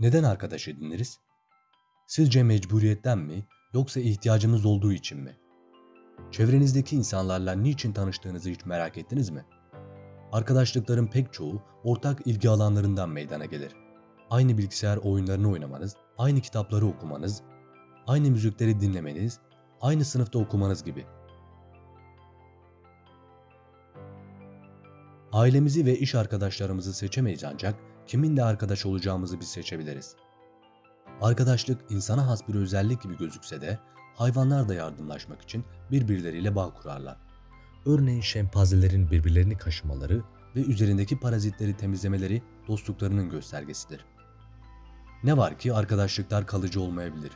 Neden arkadaş ediniriz? Sizce mecburiyetten mi yoksa ihtiyacımız olduğu için mi? Çevrenizdeki insanlarla niçin tanıştığınızı hiç merak ettiniz mi? Arkadaşlıkların pek çoğu ortak ilgi alanlarından meydana gelir. Aynı bilgisayar oyunlarını oynamanız, aynı kitapları okumanız, aynı müzikleri dinlemeniz, aynı sınıfta okumanız gibi. Ailemizi ve iş arkadaşlarımızı seçemeyiz ancak kiminle arkadaş olacağımızı biz seçebiliriz. Arkadaşlık insana has bir özellik gibi gözükse de hayvanlar da yardımlaşmak için birbirleriyle bağ kurarlar. Örneğin şempanzelerin birbirlerini kaşımaları ve üzerindeki parazitleri temizlemeleri dostluklarının göstergesidir. Ne var ki arkadaşlıklar kalıcı olmayabilir.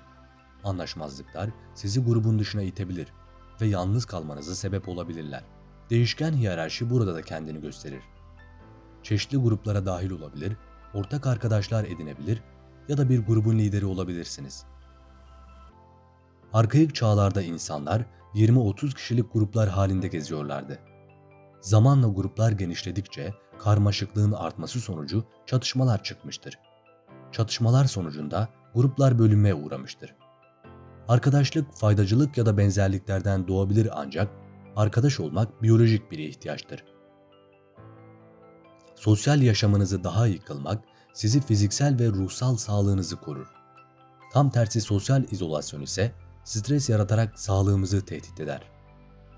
Anlaşmazlıklar sizi grubun dışına itebilir ve yalnız kalmanıza sebep olabilirler. Değişken hiyerarşi burada da kendini gösterir. Çeşitli gruplara dahil olabilir, ortak arkadaşlar edinebilir ya da bir grubun lideri olabilirsiniz. Arkaik çağlarda insanlar 20-30 kişilik gruplar halinde geziyorlardı. Zamanla gruplar genişledikçe karmaşıklığın artması sonucu çatışmalar çıkmıştır. Çatışmalar sonucunda gruplar bölünmeye uğramıştır. Arkadaşlık faydacılık ya da benzerliklerden doğabilir ancak arkadaş olmak biyolojik bir ihtiyaçtır. Sosyal yaşamınızı daha iyi kılmak sizi fiziksel ve ruhsal sağlığınızı korur. Tam tersi sosyal izolasyon ise stres yaratarak sağlığımızı tehdit eder.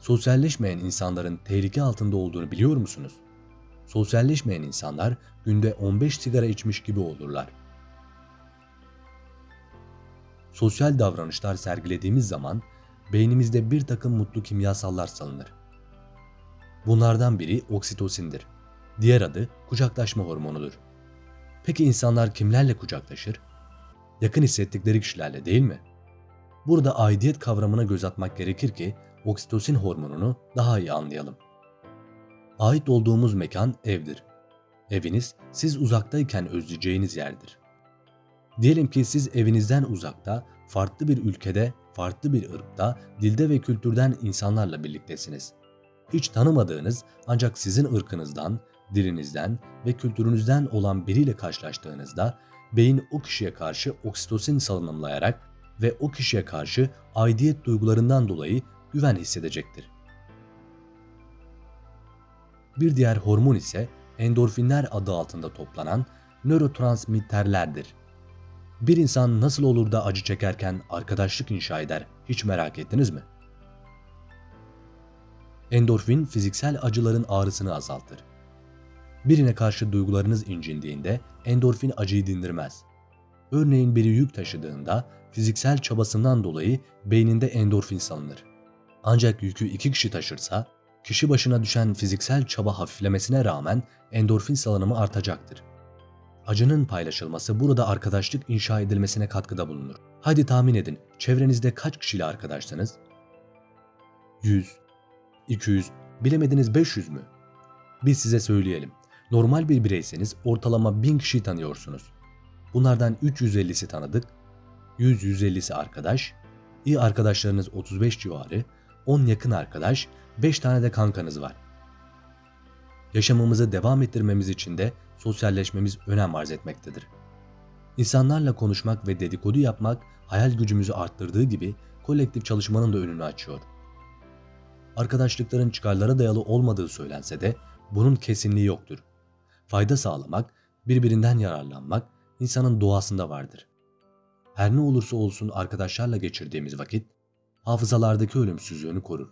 Sosyalleşmeyen insanların tehlike altında olduğunu biliyor musunuz? Sosyalleşmeyen insanlar günde 15 sigara içmiş gibi olurlar. Sosyal davranışlar sergilediğimiz zaman beynimizde bir takım mutlu kimyasallar salınır. Bunlardan biri oksitosindir. Diğer adı kucaklaşma hormonudur. Peki insanlar kimlerle kucaklaşır? Yakın hissettikleri kişilerle değil mi? Burada aidiyet kavramına göz atmak gerekir ki oksitosin hormonunu daha iyi anlayalım. Ait olduğumuz mekan evdir. Eviniz siz uzaktayken özleyeceğiniz yerdir. Diyelim ki siz evinizden uzakta, farklı bir ülkede, farklı bir ırkta, dilde ve kültürden insanlarla birliktesiniz. Hiç tanımadığınız ancak sizin ırkınızdan, dilinizden ve kültürünüzden olan biriyle karşılaştığınızda beyin o kişiye karşı oksitosin salınımlayarak ve o kişiye karşı aidiyet duygularından dolayı güven hissedecektir. Bir diğer hormon ise endorfinler adı altında toplanan nörotransmitterlerdir. Bir insan nasıl olur da acı çekerken arkadaşlık inşa eder hiç merak ettiniz mi? Endorfin fiziksel acıların ağrısını azaltır. Birine karşı duygularınız incindiğinde endorfin acıyı dindirmez. Örneğin biri yük taşıdığında fiziksel çabasından dolayı beyninde endorfin salınır. Ancak yükü iki kişi taşırsa, kişi başına düşen fiziksel çaba hafiflemesine rağmen endorfin salınımı artacaktır. Acının paylaşılması burada arkadaşlık inşa edilmesine katkıda bulunur. Hadi tahmin edin, çevrenizde kaç kişiyle arkadaşsınız? 100, 200, bilemediniz 500 mü? Biz size söyleyelim. Normal bir bireyseniz ortalama 1000 kişi tanıyorsunuz. Bunlardan 350'si tanıdık, 100-150'si arkadaş, iyi arkadaşlarınız 35 civarı, 10 yakın arkadaş, 5 tane de kankanız var. Yaşamımızı devam ettirmemiz için de sosyalleşmemiz önem arz etmektedir. İnsanlarla konuşmak ve dedikodu yapmak hayal gücümüzü arttırdığı gibi kolektif çalışmanın da önünü açıyor. Arkadaşlıkların çıkarlara dayalı olmadığı söylense de bunun kesinliği yoktur. Fayda sağlamak, birbirinden yararlanmak insanın doğasında vardır. Her ne olursa olsun arkadaşlarla geçirdiğimiz vakit hafızalardaki ölümsüzlüğünü korur.